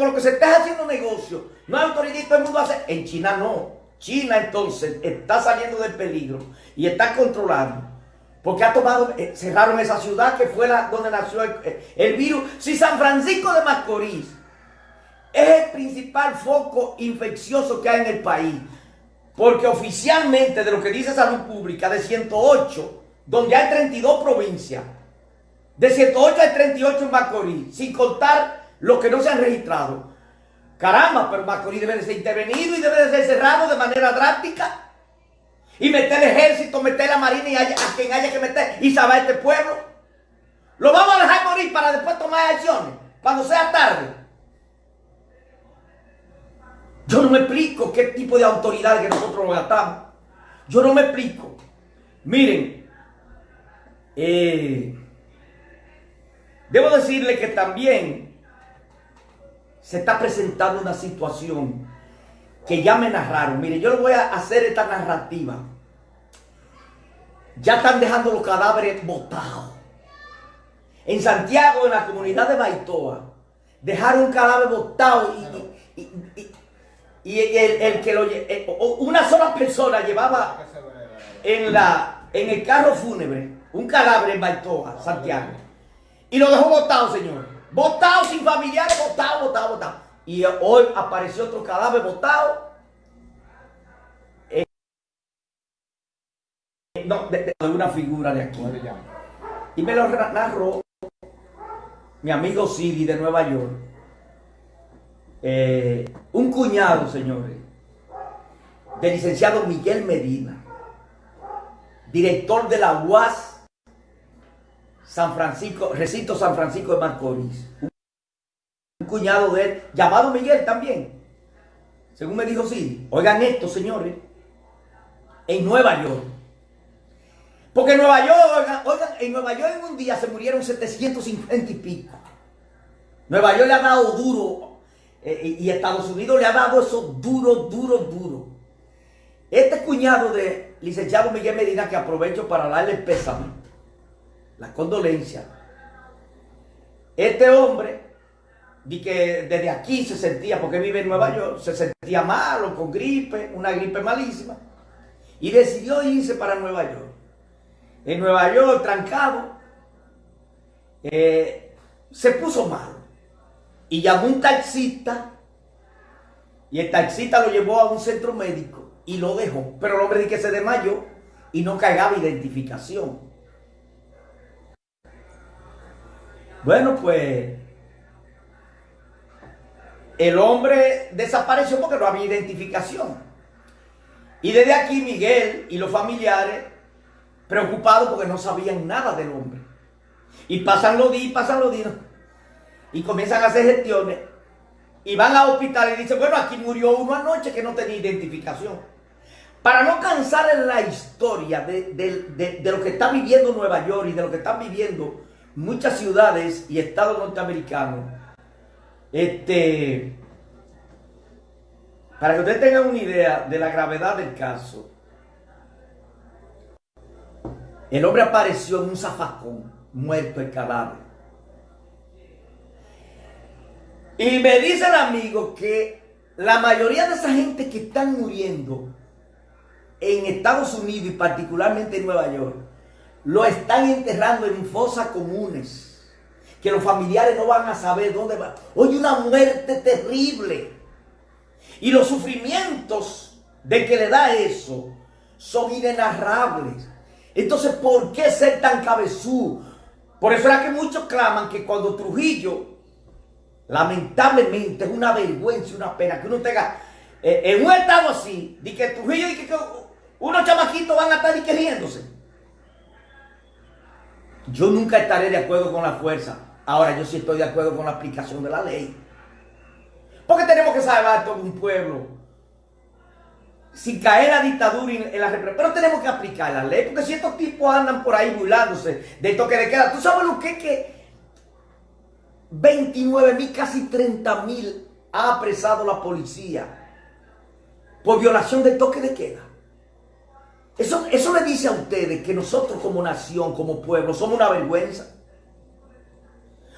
con lo que se está haciendo negocio, no hay autoridad y todo el mundo hace. En China no. China entonces está saliendo del peligro y está controlando. Porque ha tomado, eh, cerraron esa ciudad que fue la, donde nació el, eh, el virus. Si San Francisco de Macorís es el principal foco infeccioso que hay en el país, porque oficialmente de lo que dice Salud Pública, de 108, donde hay 32 provincias, de 108 hay 38 en Macorís, sin contar los que no se han registrado. Caramba, pero Macorís debe de ser intervenido y debe de ser cerrado de manera drástica. Y meter el ejército, meter la marina y a quien haya que meter y salvar este pueblo. Lo vamos a dejar morir para después tomar acciones, cuando sea tarde. Yo no me explico qué tipo de autoridad que nosotros lo gastamos. Yo no me explico. Miren, eh, debo decirle que también se está presentando una situación que ya me narraron. Mire, yo le voy a hacer esta narrativa. Ya están dejando los cadáveres botados. En Santiago, en la comunidad de Baitoa, dejaron un cadáver botado y, el, que lo eh, una sola persona llevaba en la en el carro fúnebre un cadáver en Baitoa, Santiago. Y lo dejó botado, señor. Botado sin familiares, botado, botado, botado. Y hoy apareció otro cadáver botado. Eh, no, de, una figura de aquí. Y me lo narró mi amigo Siri de Nueva York. Eh, un cuñado, señores, del licenciado Miguel Medina, director de la UAS San Francisco, recinto San Francisco de Macorís. Un cuñado de él, llamado Miguel también. Según me dijo sí. Oigan esto, señores. En Nueva York. Porque en Nueva York, oigan, en Nueva York en un día se murieron 750 y pico. Nueva York le ha dado duro. Eh, y Estados Unidos le ha dado eso duro, duro, duro. Este cuñado de licenciado Miguel Medina, que aprovecho para darle pésame la condolencia. Este hombre, di que desde aquí se sentía, porque vive en Nueva York, se sentía malo, con gripe, una gripe malísima, y decidió irse para Nueva York. En Nueva York, trancado, eh, se puso malo y llamó un taxista y el taxista lo llevó a un centro médico y lo dejó. Pero el hombre dice que se desmayó y no cagaba identificación. Bueno, pues el hombre desapareció porque no había identificación. Y desde aquí Miguel y los familiares preocupados porque no sabían nada del hombre. Y pasan los días, pasan los días. Y comienzan a hacer gestiones. Y van al hospital y dicen, bueno, aquí murió uno anoche que no tenía identificación. Para no cansar en la historia de, de lo que está viviendo Nueva York y de lo que están viviendo muchas ciudades y estados norteamericanos, este, para que ustedes tengan una idea de la gravedad del caso, el hombre apareció en un zafacón, muerto el cadáver. Y me dice el amigo que la mayoría de esa gente que están muriendo en Estados Unidos y particularmente en Nueva York, lo están enterrando en fosas comunes. Que los familiares no van a saber dónde va. Oye, una muerte terrible. Y los sufrimientos de que le da eso son inenarrables. Entonces, ¿por qué ser tan cabezú? Por eso era que muchos claman que cuando Trujillo, lamentablemente, es una vergüenza, una pena que uno tenga eh, en un estado así, de que Trujillo, y que, unos chamaquitos van a estar queriéndose. Yo nunca estaré de acuerdo con la fuerza. Ahora yo sí estoy de acuerdo con la aplicación de la ley. Porque tenemos que salvar todo un pueblo. Sin caer la dictadura en la represión. Pero tenemos que aplicar la ley. Porque si estos tipos andan por ahí burlándose de toque de queda. ¿Tú sabes lo que es que 29 mil, casi 30 mil ha apresado la policía por violación del toque de queda? Eso, eso le dice a ustedes que nosotros como nación, como pueblo, somos una vergüenza.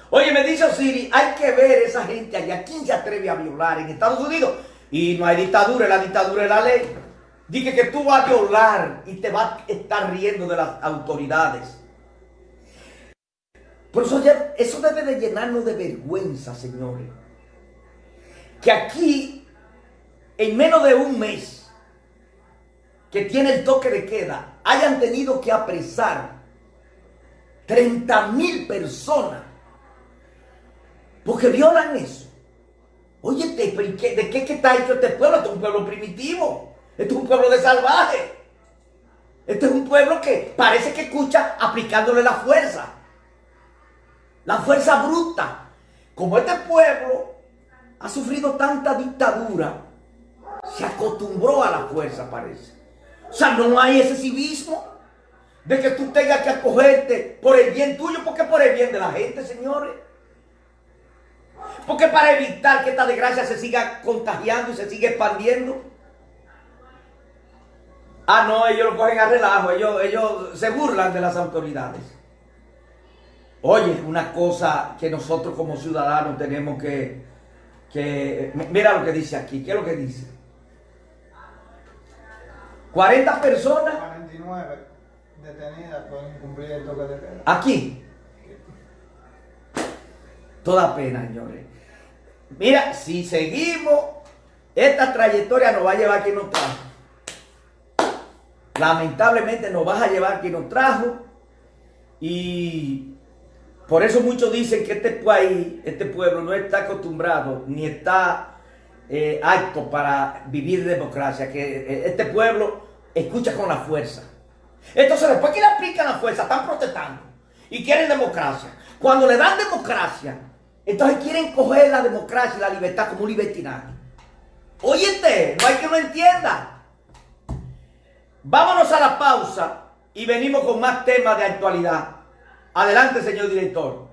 Oye, me dice Osiris, hay que ver esa gente allá. ¿Quién se atreve a violar en Estados Unidos? Y no hay dictadura, la dictadura es la ley. Dije que tú vas a violar y te vas a estar riendo de las autoridades. Por eso, eso debe de llenarnos de vergüenza, señores. Que aquí, en menos de un mes, que tiene el toque de queda, hayan tenido que apresar 30 mil personas porque violan eso. Oye, ¿de qué, está hecho este pueblo? Este es un pueblo primitivo. Este es un pueblo de salvaje. Este es un pueblo que parece que escucha aplicándole la fuerza. La fuerza bruta. Como este pueblo ha sufrido tanta dictadura, se acostumbró a la fuerza, parece. O sea, no hay ese civismo de que tú tengas que acogerte por el bien tuyo, porque por el bien de la gente, señores. Porque para evitar que esta desgracia se siga contagiando y se siga expandiendo. Ah, no, ellos lo cogen a relajo, ellos, ellos se burlan de las autoridades. Oye, una cosa que nosotros como ciudadanos tenemos que, que... Mira lo que dice aquí, ¿qué es lo que dice? 40 personas... 49 detenidas por incumplir el toque de queda. Aquí. Toda pena, señores. Mira, si seguimos, esta trayectoria nos va a llevar a quien nos trajo. Lamentablemente nos va a llevar a quien nos trajo. Y por eso muchos dicen que este país, este pueblo no está acostumbrado ni está eh, apto para vivir democracia. Que eh, este pueblo escucha con la fuerza. Entonces después que le aplican la fuerza, están protestando y quieren democracia. Cuando le dan democracia, entonces quieren coger la democracia y la libertad como un libertinaje. Óyete, no hay que lo entienda. Vámonos a la pausa y venimos con más temas de actualidad. Adelante, señor director.